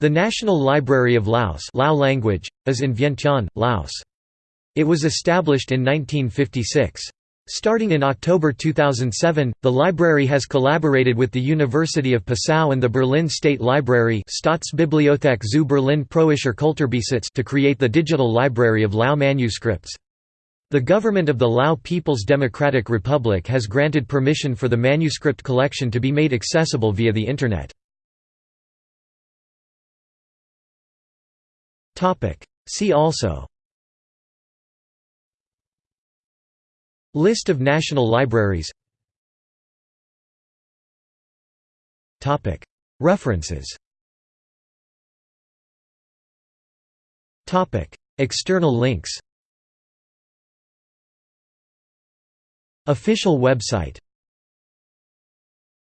The National Library of Laos Lao language, is in Vientiane, Laos. It was established in 1956. Starting in October 2007, the library has collaborated with the University of Passau and the Berlin State Library Staatsbibliothek zu Berlin Preußischer Kulturbesitz to create the Digital Library of Lao manuscripts. The government of the Lao People's Democratic Republic has granted permission for the manuscript collection to be made accessible via the Internet. See also. List of national libraries. References. External links. Official website